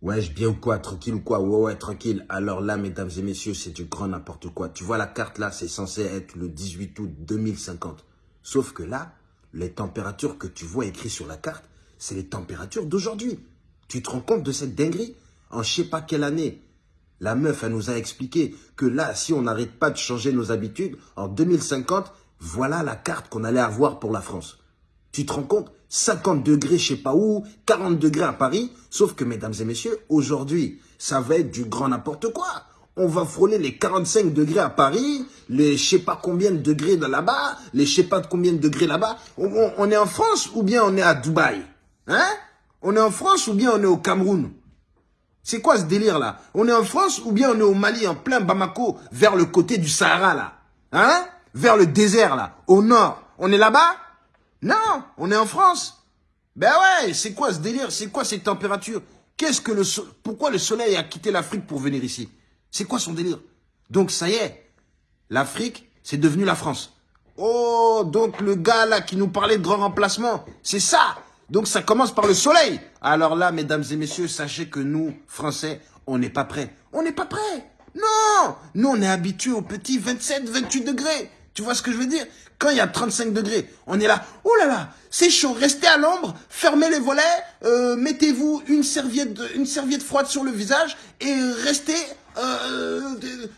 Ouais, je bien ou quoi Tranquille ou quoi? Ouais, ouais, tranquille. Alors là, mesdames et messieurs, c'est du grand n'importe quoi. Tu vois, la carte là, c'est censé être le 18 août 2050. Sauf que là, les températures que tu vois écrites sur la carte, c'est les températures d'aujourd'hui. Tu te rends compte de cette dinguerie? En je sais pas quelle année, la meuf, elle nous a expliqué que là, si on n'arrête pas de changer nos habitudes, en 2050, voilà la carte qu'on allait avoir pour la France. Tu te rends compte? 50 degrés je sais pas où, 40 degrés à Paris. Sauf que, mesdames et messieurs, aujourd'hui, ça va être du grand n'importe quoi. On va frôler les 45 degrés à Paris, les je sais pas combien de degrés de là-bas, les je sais pas combien de degrés là-bas. On, est en France ou bien on est à Dubaï Hein? On est en France ou bien on est au Cameroun? C'est quoi ce délire là On est en France ou bien on est au Mali, en plein Bamako, vers le côté du Sahara là Hein? Vers le désert là, au nord. On est là-bas? Non, on est en France. Ben ouais, c'est quoi ce délire? C'est quoi ces températures Qu'est-ce que le Pourquoi le soleil a quitté l'Afrique pour venir ici? C'est quoi son délire? Donc ça y est, l'Afrique, c'est devenu la France. Oh, donc le gars là qui nous parlait de grand remplacement, c'est ça Donc ça commence par le soleil. Alors là, mesdames et messieurs, sachez que nous, Français, on n'est pas prêts. On n'est pas prêts Non Nous, on est habitués aux petits 27, 28 degrés. Tu vois ce que je veux dire? Quand il y a 35 degrés, on est là, oh là là, c'est chaud, restez à l'ombre, fermez les volets, euh, mettez-vous une serviette, une serviette froide sur le visage et restez, euh,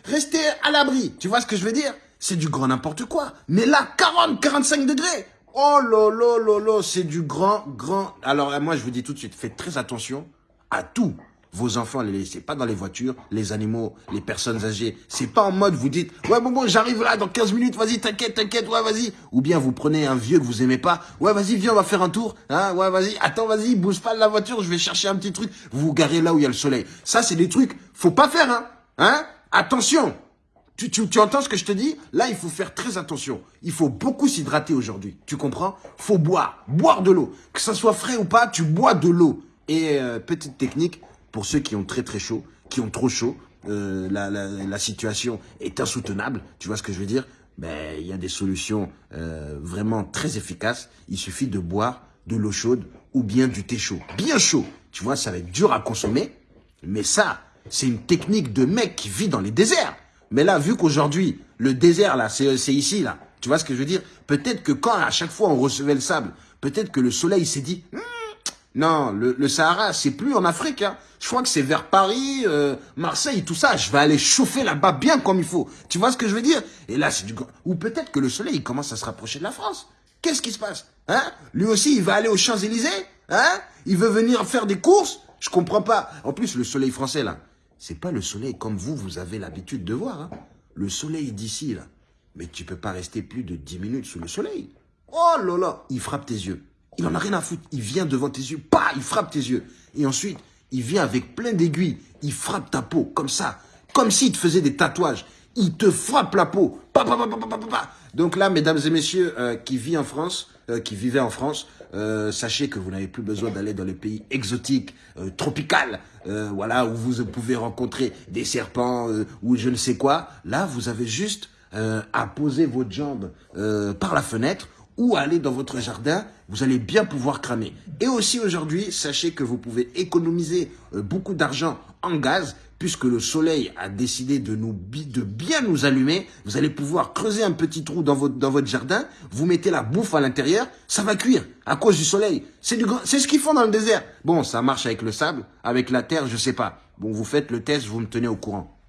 restez à l'abri. Tu vois ce que je veux dire? C'est du grand n'importe quoi. Mais là, 40, 45 degrés Oh là là là là, c'est du grand, grand... Alors moi, je vous dis tout de suite, faites très attention à tout. Vos enfants, les laissez pas dans les voitures, les animaux, les personnes âgées. C'est pas en mode, vous dites, ouais, bon, bon, j'arrive là dans 15 minutes, vas-y, t'inquiète, t'inquiète, ouais, vas-y. Ou bien vous prenez un vieux que vous aimez pas, ouais, vas-y, viens, on va faire un tour, hein, ouais, vas-y, attends, vas-y, bouge pas de la voiture, je vais chercher un petit truc. Vous vous garez là où il y a le soleil. Ça, c'est des trucs, faut pas faire, hein, hein. Attention. Tu, tu, tu entends ce que je te dis? Là, il faut faire très attention. Il faut beaucoup s'hydrater aujourd'hui. Tu comprends? Faut boire. Boire de l'eau. Que ça soit frais ou pas, tu bois de l'eau. Et euh, petite technique, pour ceux qui ont très très chaud, qui ont trop chaud, euh, la, la, la, situation est insoutenable, tu vois ce que je veux dire? Ben, Il y a des solutions euh, vraiment très efficaces. Il suffit de boire de l'eau chaude ou bien du thé chaud. Bien chaud, tu vois, ça va être dur à consommer, mais ça, c'est une technique de mec qui vit dans les déserts. Mais là, vu qu'aujourd'hui, le désert, là, c'est ici, là, tu vois ce que je veux dire? Peut-être que quand à chaque fois on recevait le sable, peut-être que le soleil s'est dit... Hum, non, le, Sahara, c'est plus en Afrique. Hein. Je crois que c'est vers Paris, euh, Marseille, tout ça. Je vais aller chauffer là-bas bien comme il faut. Tu vois ce que je veux dire? Et là, c'est du... Ou peut-être que le soleil, il commence à se rapprocher de la France. Qu'est-ce qui se passe? Hein? Lui aussi, il va aller aux Champs-Élysées? Hein? Il veut venir faire des courses? Je comprends pas. En plus, le soleil français, là, c'est pas le soleil comme vous, vous avez l'habitude de voir. Hein le soleil d'ici, là. Mais tu peux pas rester plus de 10 minutes sous le soleil. Oh là là Il frappe tes yeux. Il en a rien à foutre. Il vient devant tes yeux, pas, il frappe tes yeux. Et ensuite, il vient avec plein d'aiguilles. Il frappe ta peau, comme ça. Comme s'il te faisait des tatouages. Il te frappe la peau. Pa, pa, pa, Donc là, mesdames et messieurs euh, qui vivent en France, euh, qui vivaient en France, euh, sachez que vous n'avez plus besoin d'aller dans les pays exotiques, tropicaux, voilà, où vous pouvez rencontrer des serpents ou je ne sais quoi. Là, vous avez juste à poser votre jambe par la fenêtre ou aller dans votre jardin, vous allez bien pouvoir cramer. Et aussi aujourd'hui, sachez que vous pouvez économiser euh, beaucoup d'argent en gaz, puisque le soleil a décidé de, nous, de bien nous allumer. Vous allez pouvoir creuser un petit trou dans votre, dans votre jardin, vous mettez la bouffe à l'intérieur, ça va cuire à cause du soleil. C'est ce qu'ils font dans le désert. Bon, ça marche avec le sable, avec la terre, je sais pas. Bon, vous faites le test, vous me tenez au courant.